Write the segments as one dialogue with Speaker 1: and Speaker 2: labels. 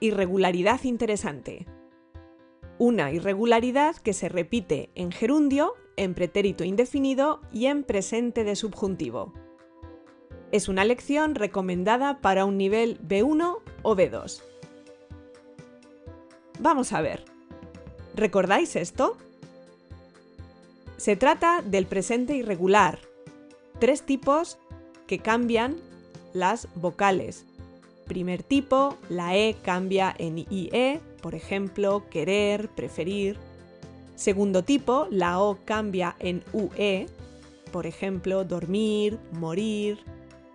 Speaker 1: Irregularidad interesante. Una irregularidad que se repite en gerundio, en pretérito indefinido y en presente de subjuntivo. Es una lección recomendada para un nivel B1 o B2. Vamos a ver. ¿Recordáis esto? Se trata del presente irregular, tres tipos que cambian las vocales. Primer tipo, la E cambia en IE, por ejemplo, querer, preferir. Segundo tipo, la O cambia en UE, por ejemplo, dormir, morir.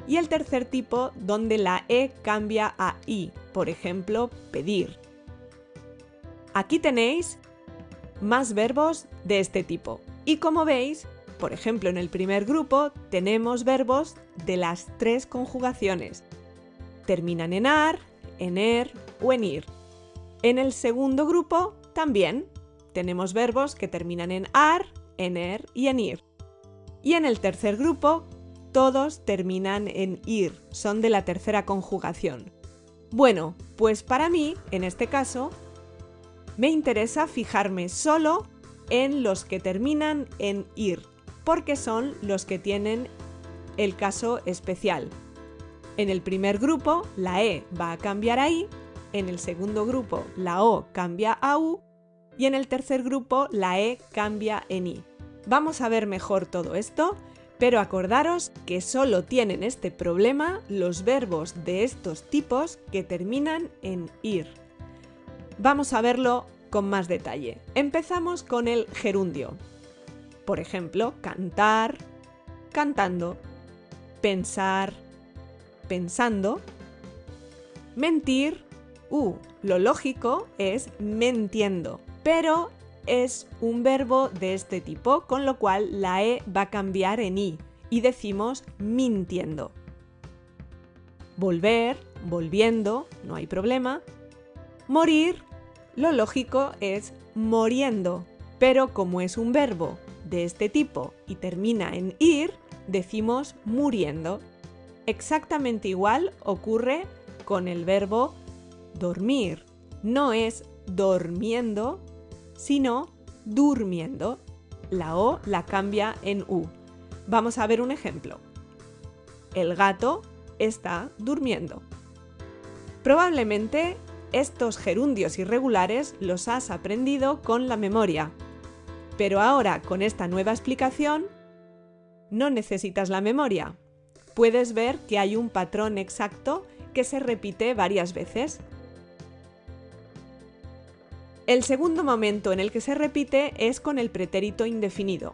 Speaker 1: Y el tercer tipo, donde la E cambia a I, por ejemplo, pedir. Aquí tenéis más verbos de este tipo. Y como veis, por ejemplo, en el primer grupo tenemos verbos de las tres conjugaciones. Terminan en ar, en er o en ir. En el segundo grupo también tenemos verbos que terminan en ar, en er y en ir. Y en el tercer grupo todos terminan en ir, son de la tercera conjugación. Bueno, pues para mí, en este caso, me interesa fijarme solo en los que terminan en ir, porque son los que tienen el caso especial. En el primer grupo, la E va a cambiar a I, en el segundo grupo, la O cambia a U y en el tercer grupo, la E cambia en I. Vamos a ver mejor todo esto, pero acordaros que solo tienen este problema los verbos de estos tipos que terminan en ir. Vamos a verlo con más detalle. Empezamos con el gerundio. Por ejemplo, cantar, cantando, pensar, pensando, mentir, uh, lo lógico es mentiendo, pero es un verbo de este tipo, con lo cual la E va a cambiar en I y decimos mintiendo. Volver, volviendo, no hay problema. Morir, lo lógico es moriendo, pero como es un verbo de este tipo y termina en ir, decimos muriendo. Exactamente igual ocurre con el verbo dormir. No es dormiendo, sino durmiendo. La O la cambia en U. Vamos a ver un ejemplo. El gato está durmiendo. Probablemente estos gerundios irregulares los has aprendido con la memoria. Pero ahora, con esta nueva explicación, no necesitas la memoria. Puedes ver que hay un patrón exacto que se repite varias veces. El segundo momento en el que se repite es con el pretérito indefinido.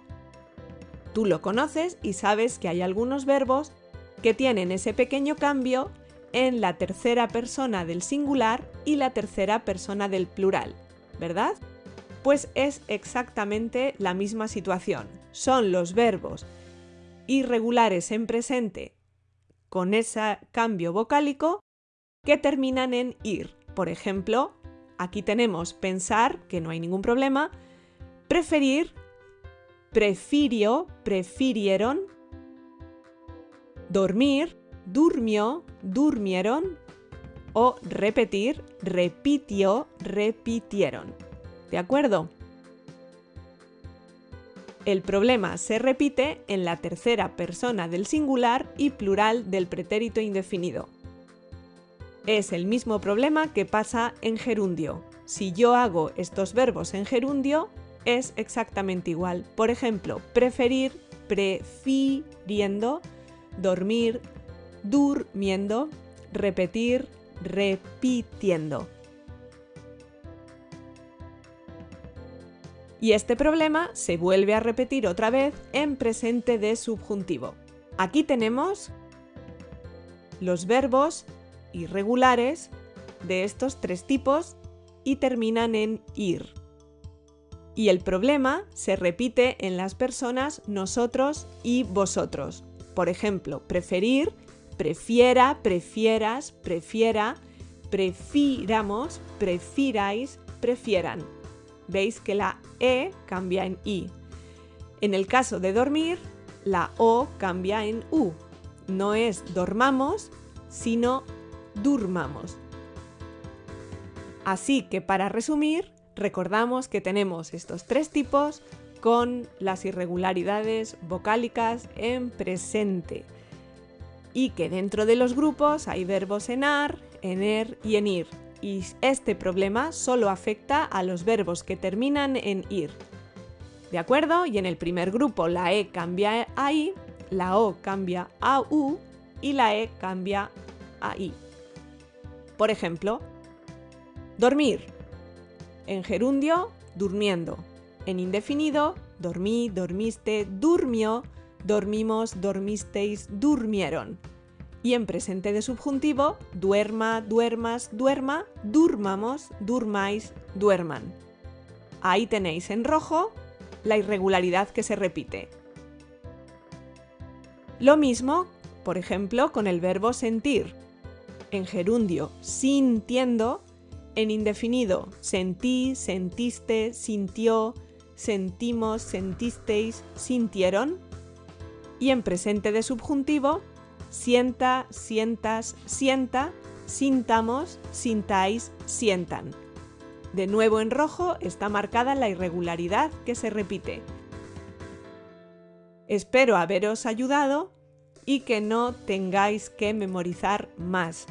Speaker 1: Tú lo conoces y sabes que hay algunos verbos que tienen ese pequeño cambio en la tercera persona del singular y la tercera persona del plural, ¿verdad? Pues es exactamente la misma situación. Son los verbos irregulares en presente con ese cambio vocálico que terminan en ir. Por ejemplo, aquí tenemos pensar, que no hay ningún problema, preferir, prefirió, prefirieron, dormir, durmió, durmieron o repetir, repitió, repitieron. ¿De acuerdo? El problema se repite en la tercera persona del singular y plural del pretérito indefinido. Es el mismo problema que pasa en gerundio. Si yo hago estos verbos en gerundio, es exactamente igual. Por ejemplo, preferir, prefiriendo, dormir, durmiendo, repetir, repitiendo. Y este problema se vuelve a repetir otra vez en presente de subjuntivo. Aquí tenemos los verbos irregulares de estos tres tipos y terminan en ir. Y el problema se repite en las personas nosotros y vosotros. Por ejemplo, preferir prefiera, prefieras, prefiera, prefiramos, prefiráis, prefieran. Veis que la E cambia en I. En el caso de dormir, la O cambia en U. No es dormamos, sino durmamos. Así que para resumir, recordamos que tenemos estos tres tipos con las irregularidades vocálicas en presente y que dentro de los grupos hay verbos en ar, en er y en ir. Y este problema solo afecta a los verbos que terminan en ir. ¿De acuerdo? Y en el primer grupo la E cambia a I, la O cambia a U y la E cambia a I. Por ejemplo, dormir. En gerundio, durmiendo. En indefinido, dormí, dormiste, durmió, dormimos, dormisteis, durmieron. Y en presente de subjuntivo, duerma, duermas, duerma, durmamos, durmáis, duerman. Ahí tenéis en rojo la irregularidad que se repite. Lo mismo, por ejemplo, con el verbo sentir. En gerundio, sintiendo, en indefinido, sentí, sentiste, sintió, sentimos, sentisteis, sintieron. Y en presente de subjuntivo, sienta, sientas, sienta, sintamos, sintáis, sientan. De nuevo en rojo está marcada la irregularidad que se repite. Espero haberos ayudado y que no tengáis que memorizar más.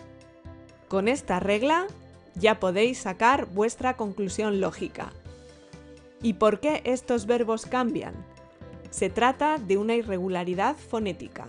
Speaker 1: Con esta regla ya podéis sacar vuestra conclusión lógica. ¿Y por qué estos verbos cambian? Se trata de una irregularidad fonética.